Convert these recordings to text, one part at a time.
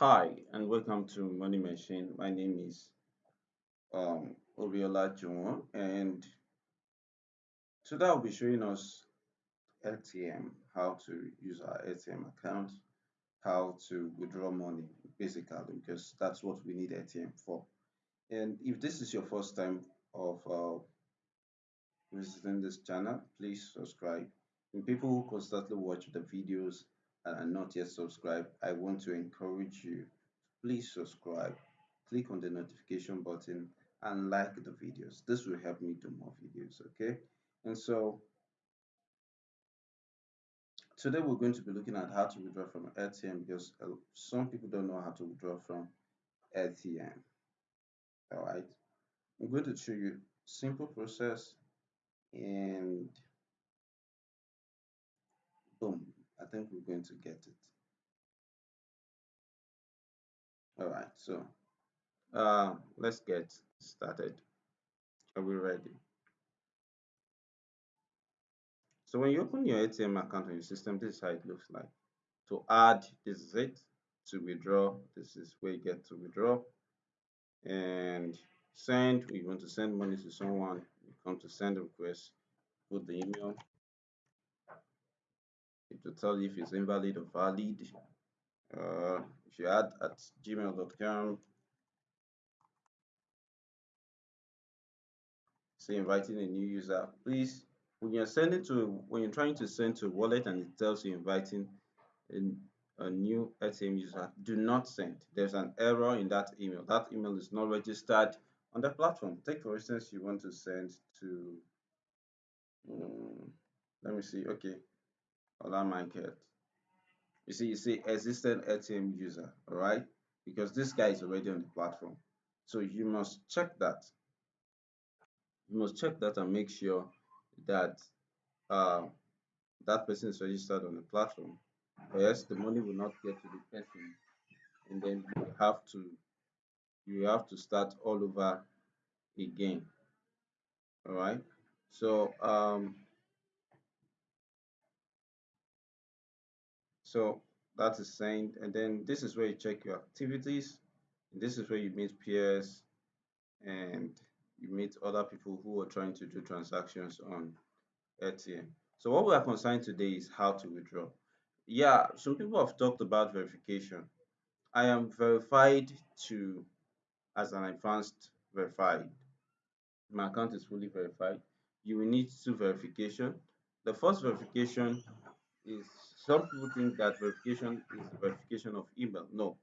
Hi and welcome to Money Machine. My name is um, Oriola Jumo and today I'll be showing us Airtm, how to use our Airtm account, how to withdraw money basically because that's what we need Airtm for. And if this is your first time of uh, visiting this channel, please subscribe. And people who constantly watch the videos and are not yet subscribed, I want to encourage you. Please subscribe, click on the notification button and like the videos. This will help me do more videos, okay? And so today we're going to be looking at how to withdraw from Airtm because uh, some people don't know how to withdraw from Airtm. All right, I'm going to show you simple process and boom, I think we're going to get it. All right, so uh, let's get started. Are we ready? So when you open your Airtm account on your system, this is how it looks like. To add, this is it. To withdraw, this is where you get to withdraw. And send, we want to send money to someone, you come to send a request, put the email. It will tell you if it's invalid or valid. Uh, if you add at gmail.com, say inviting a new user, please when you're sending to when you're trying to send to a wallet and it tells you inviting a, a new Airtm user, do not send. There's an error in that email. That email is not registered on the platform. Take for instance, you want to send to um, let me see, okay, Ola Michael. You see, you see existing Airtm user, all right, because this guy is already on the platform. So you must check that. You must check that and make sure that uh, that person is registered on the platform, or else the money will not get to the person, and then you have to you have to start all over again. All right. So um, so that is saying, and then this is where you check your activities. This is where you meet peers and you meet other people who are trying to do transactions on Airtm. So what we are concerned today is how to withdraw. Yeah, some people have talked about verification. I am verified to as an advanced verified. My account is fully verified. You will need two verification. The first verification is some people think that verification is verification of email. No,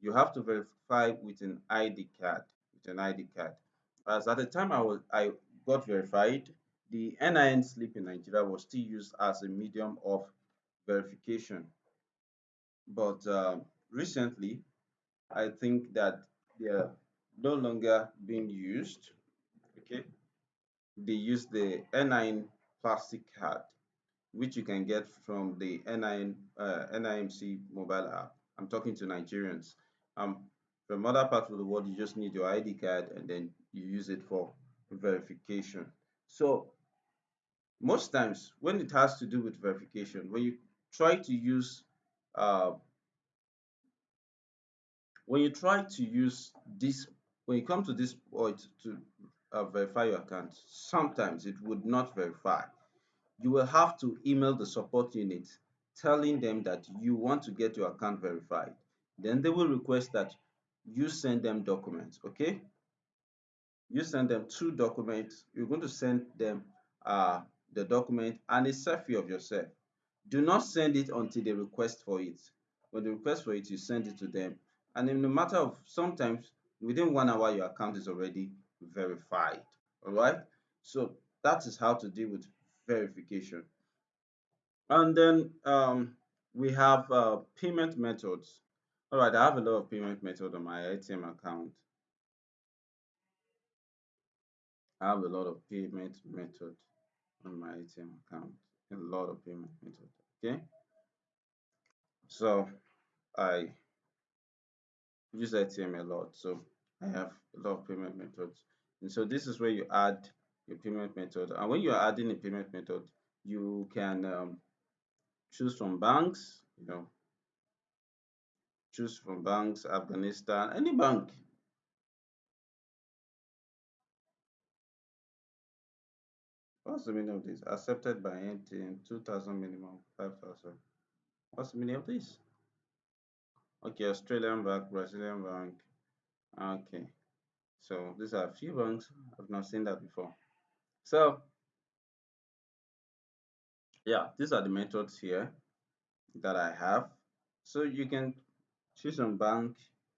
you have to verify with an ID card. With an ID card. As at the time I was I got verified, the NIN slip in Nigeria was still used as a medium of verification. But uh, recently, I think that they are no longer being used. Okay, they use the NIN plastic card, which you can get from the NIN uh, NIMC mobile app. I'm talking to Nigerians. Um, from other parts of the world, you just need your ID card and then you use it for verification. So most times when it has to do with verification, when you try to use uh, when you try to use this, when you come to this point to uh, verify your account, sometimes it would not verify. You will have to email the support unit telling them that you want to get your account verified. Then they will request that you send them documents, okay? You send them two documents. You're going to send them uh, the document and a selfie of yourself. Do not send it until they request for it. When they request for it, you send it to them. And in a matter of sometimes within one hour, your account is already verified. All right. So that is how to deal with verification. And then um, we have uh, payment methods. All right, I have a lot of payment methods on my Airtm account. I have a lot of payment methods on my Airtm account. A lot of payment methods. Okay. So I use Airtm a lot. So I have a lot of payment methods. And so this is where you add your payment method. And when you're adding a payment method, you can um, choose from banks, you know, choose from banks, Afghanistan, any bank. What's the meaning of this? Accepted by MTN, 2000 minimum, 5000. What's the meaning of this? Okay, Australian bank, Brazilian bank. Okay, so these are a few banks. I've not seen that before. So, yeah, these are the methods here that I have. So you can choose on bank.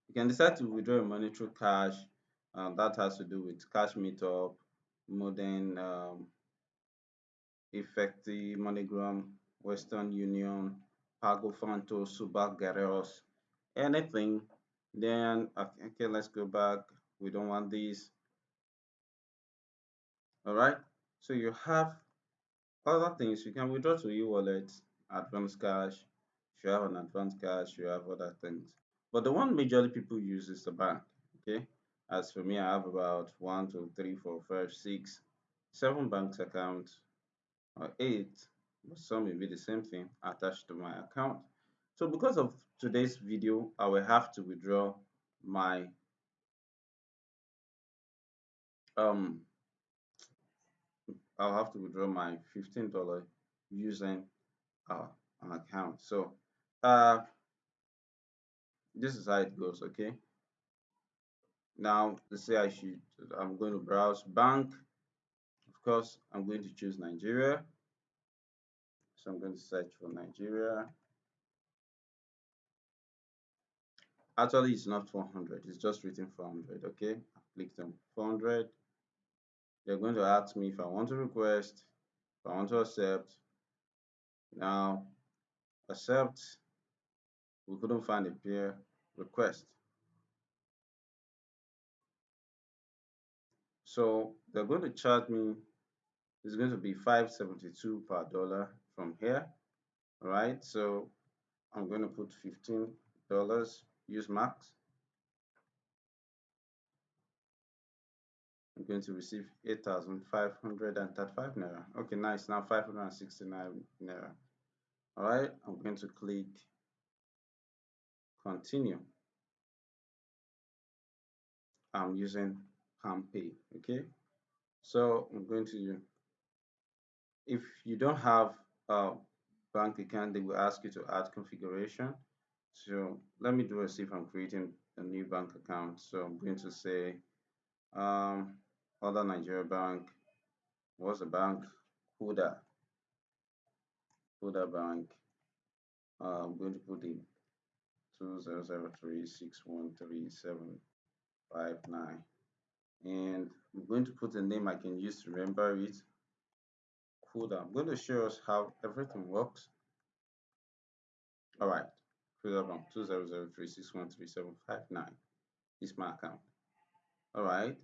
You can decide to withdraw your money through cash. Um, that has to do with cash meetup, modern um, effective MoneyGram, Western Union, Pago Fanto, Subak Gareos, anything. Then okay, let's go back. We don't want these. All right. So you have other things. You can withdraw to e-wallet, advance cash. You have an advance cash, you have other things. But the one majorly people use is the bank. Okay. As for me, I have about one, two, three, four, five, six, seven banks accounts or eight, but some may be the same thing attached to my account. So because of today's video, I will have to withdraw my um I'll have to withdraw my $15 using uh, an account. So uh this is how it goes, okay? Now let's say I should I'm going to browse bank. Of course, I'm going to choose Nigeria. So I'm going to search for Nigeria. Actually, it's not 400. It's just written 400. Okay, I clicked on 400. They're going to ask me if I want to request, if I want to accept. Now, accept. We couldn't find a peer request. So they're going to charge me. It's going to be 572 per dollar from here. All right. So I'm going to put 15 dollars use max going to receive 8,535 naira. Okay nice. Now 569 naira. All right I'm going to click continue. I'm using PalmPay okay? So I'm going to if you don't have a bank account they will ask you to add configuration. So let me do a see if I'm creating a new bank account. So I'm going to say um, other Nigeria bank. What's the bank? Kuda. Kuda Bank. Uh, I'm going to put in two zero zero three six one three seven five nine, and I'm going to put a name I can use to remember it. Kuda. I'm going to show us how everything works. All right. Kuda Bank two zero zero three six one three seven five nine is my account. All right.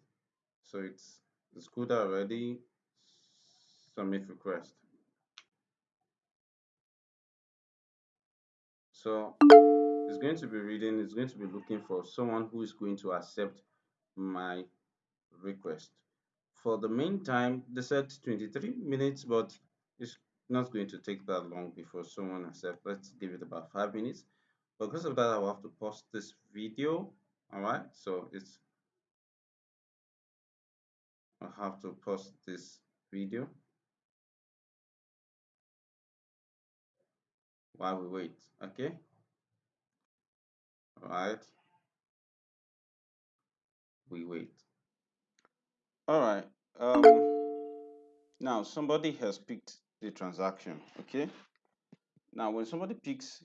So it's good already. Submit request. So it's going to be reading, it's going to be looking for someone who is going to accept my request. For the meantime, they said 23 minutes, but it's not going to take that long before someone accepts. Let's give it about five minutes. Because of that, I will have to pause this video. All right, so it's I have to pause this video while we wait okay? All right we wait. All right um now somebody has picked the transaction okay? Now when somebody picks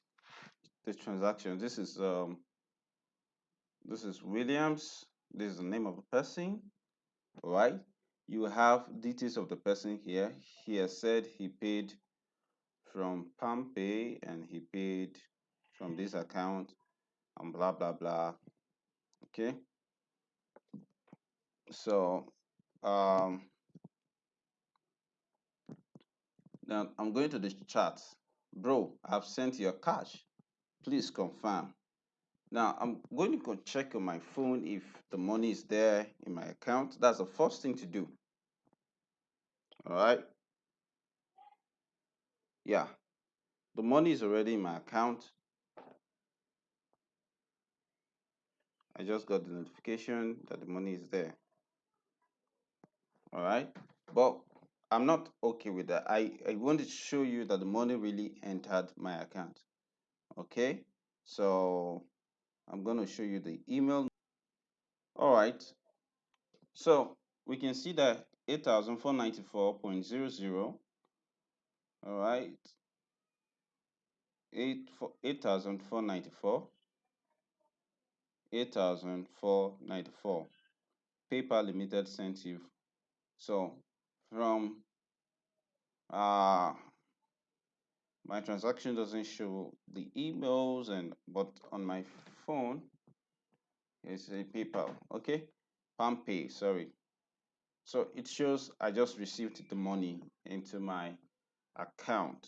the transaction this is um this is williams this is the name of the person all right? You have details of the person here. He has said he paid from PalmPay and he paid from this account and blah blah blah. Okay? So um now i'm going to the chat bro i've sent your cash. Please confirm now i'm going to go check on my phone if the money is there in my account. That's the first thing to do. All right yeah. The money is already in my account. I just got the notification that the money is there. All right, but I'm not okay with that. I, I want to show you that the money really entered my account. Okay, so I'm going to show you the email. All right, so we can see that 8,494.00. All right, 8 8,494. 8,494. PayPal Limited sent you. So from uh my transaction doesn't show the emails and but on my phone it's a PayPal. Okay, PalmPay. Sorry. So it shows I just received the money into my account.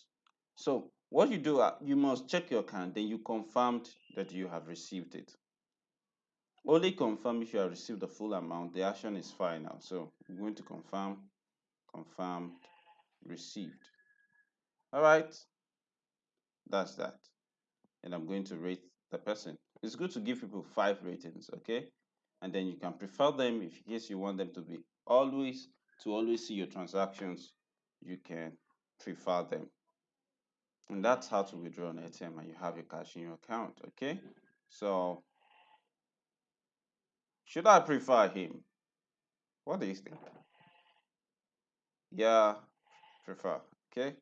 So what you do, uh, you must check your account, then you confirmed that you have received it. Only confirm if you have received the full amount. The action is final. So I'm going to confirm, confirmed, received. All right, that's that. And I'm going to rate the person. It's good to give people five ratings, okay? And then you can prefer them if in case you want them to be always to always see your transactions. You can prefer them. And that's how to withdraw an Airtm and you have your cash in your account, okay? So should I prefer him? What do you think? Yeah, prefer, okay?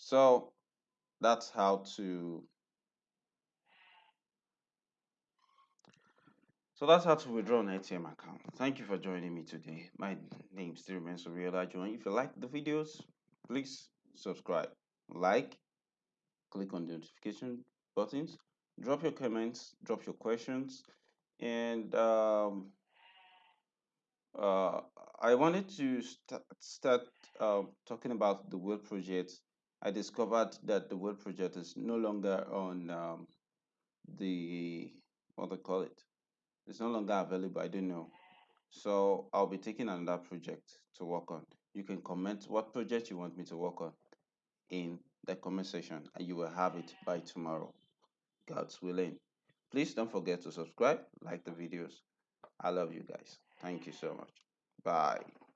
So that's how to So that's how to withdraw an Airtm account. Thank you for joining me today. My name still remains Surreal Join. If you like the videos, please subscribe, like, click on the notification buttons, drop your comments, drop your questions, and um, uh, I wanted to st start uh, talking about the World Project. I discovered that the World Project is no longer on um, the what they call it? It's no longer available i don't know. So i'll be taking another project to work on. You can comment what project you want me to work on in the comment section and you will have it by tomorrow. God's willing. Please don't forget to subscribe like the videos. I love you guys. Thank you so much. Bye